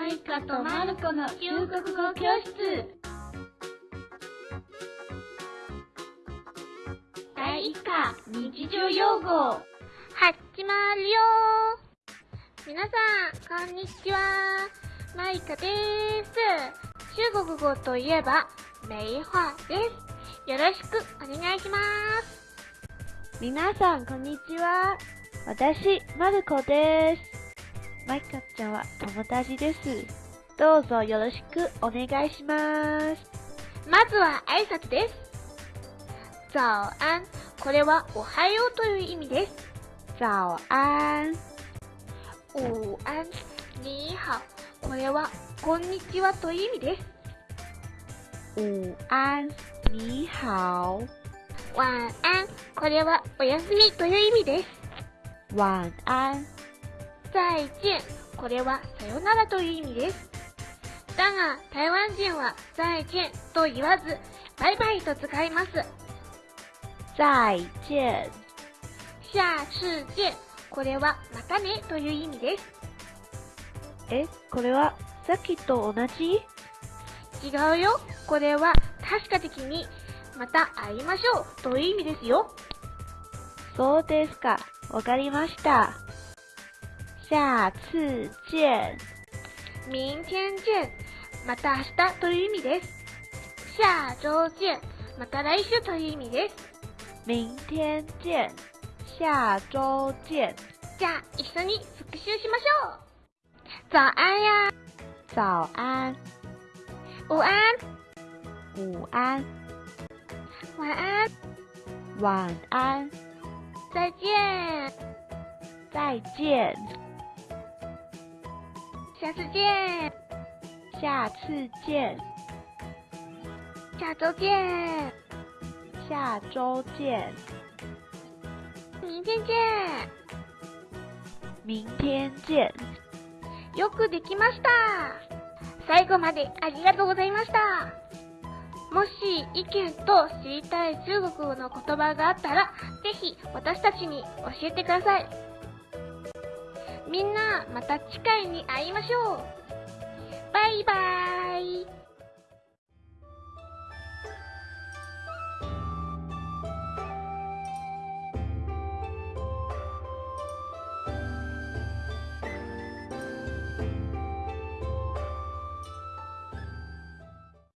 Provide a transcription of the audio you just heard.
マイカとマルコの中国語教室第1課日常用語始まるよ皆さん、こんにちは。マイカです。中国語といえば、梅花です。よろしくお願いします。皆さん、こんにちは。私、まるこです。マイカちゃんは友達です。どうぞよろしくお願いします。まずは挨拶です。早安。これはおはようという意味です。早安。午安。你好。これはこんにちはという意味です。午安。你好。晚安。これはおやすみという意味です。晚安。再见。これはさよならという意味です。だが、台湾人は再见と言わず、バイバイと使います。再见。下次見。これはまたねという意味です。え、これはさっきと同じ？違うよ。これは確か的に、また会いましょうという意味ですよ。そうですか。わかりました。下次見。明天見。また明日という意味です。下周見。また来週という意味です。明天見。下周見。じゃあ、一緒に復習しましょう。早安呀。早安。午安。午安。晚安。晚安。再见。再见。下次见。下次见。下周见。下周见。明天见。明天见。よくできました。最後までありがとうございました。もし意見と知りたい中国語の言葉があったら、ぜひ私たちに教えてください。みんな、また次回に会いましょう。バイバーイ。